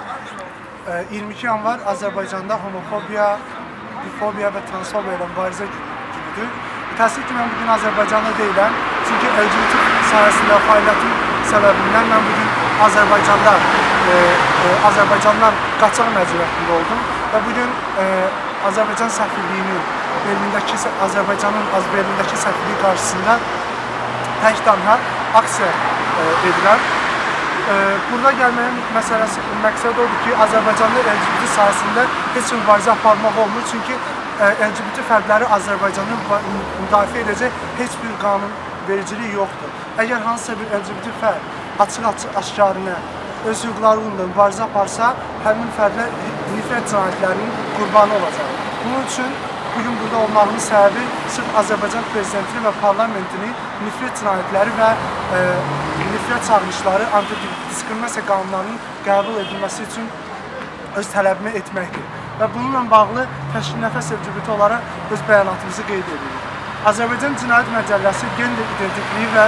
Ee, 22 yanvar Azərbaycanda homofobiya, bifobiya və transfobiya ilə mübarizə günüdür. Təəssüf ki, mən bugün Azərbaycanda deyiləm. Çünki LGBT sahəsində fəaliyyətim səbəbindən mən bugün Azərbaycanda, e, e, Azərbaycandan qaçaq məcburiyyətində oldum və bugün e, Azərbaycan səfirliyinin Berlindəki Azərbaycanın az Berlindəki səfirliyi qarşısında tək tənha aksiya e, edirəm. Burada gəlməyin məsələsi, məqsəd odur ki, Azərbaycanda LGBT sahəsində heç mübarizə aparmaq olmur. Çünki e, LGBT fərdləri Azərbaycanı müdafiə edəcək heç bir qanun vericiliyi yoxdur. Əgər hansısa bir LGBT fərd açıq-açıq aşkarına öz hüquqları uğrunda mübarizə aparsa, həmin fərdlər nifrət cinayətlərinin qurbanı olacaq. Bunun üçün bugün burada olmağımın səbəbi sırf Azərbaycan prezidentini və parlamentini nifrət cinayətləri və e, nifrət çağırışları, antidiskriminasiya qanunlarının qəbul edilməsi üçün öz tələbimi etməkdir. Və bununla bağlı Təşkil Nəfəs LGBT olaraq öz bəyanatımızı qeyd edirik. Azərbaycan Cinayət Məcəlləsi gender identikliyi və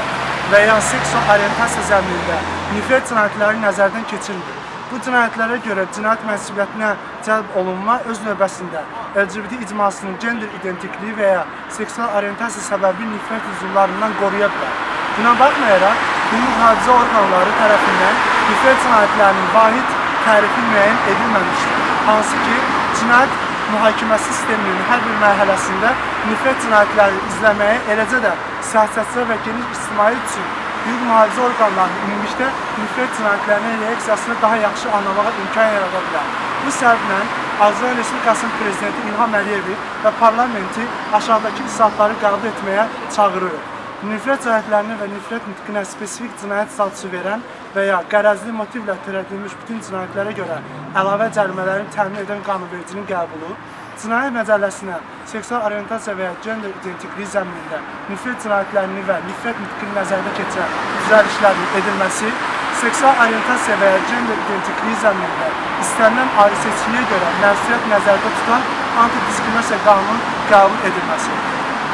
və ya seksual orientasiya zəminində nifrət cinayətləri nəzərdən keçirmir. Bu cinayətlərə görə cinayət məsuliyyətinə cəlb olunma öz növbəsində LGBT icmasının gender identikliyi və ya seksual orientasiya səbəbi nifrət hücumlarından qoruya bilər. Buna baxmayaraq, hüquq mühafizə orqanları tərəfindən nifrət cinayətlərinin vahid tərifi müəyyən edilməmişdir. Hansı ki, cinayət mühakiməsi sisteminin hər bir mərhələsində nifrət cinayətləri izləməyə, eləcə də siyasətçilər və geniş ictimai üçün hüquq mühafizə orqanlarının ümumilikdə nifrət cinayətlərinin reaksiyasını daha yaxşı anlamağa imkan yarada bilər. Bu səbəblə Azərbaycan Respublikasının Prezidenti İlham Əliyevi və parlamenti aşağıdakı islahatları qəbul etməyə çağırırıq. Nifrət cinayətlərinə və nifrət nitqinə spesifik cinayət statusu verən və ya qərəzli motivlə törədilmiş bütün cinayətlərə görə əlavə cərimələrin təmin edən qanunvericinin qəbulu, Cinayət Məcəlləsinə seksual orientasiya və ya gender identikliyi zəminində nifrət cinayətlərini və nifrət nitqini nəzərdə keçirən düzəlişlərin edilməsi, seksual orientasiya və ya gender identikliyi zəminində istənilən ayrı seçkiliyə görə məsuliyyət nəzərdə tutan antidiskriminasiya qanunun qəbul edilməsi.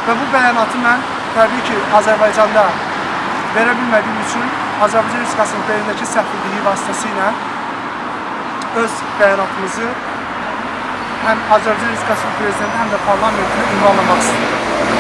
Və bu bəyanatı mən təbii ki, Azərbaycanda verə bilmədiyim üçün Azərbaycan Respublikasının Berlindəki səfirliyi vasitəsilə öz bəyanatımızı həm Azərbaycan Respublikasının prezidenti, həm də parlamentinə ünvanlamaq istəyirəm.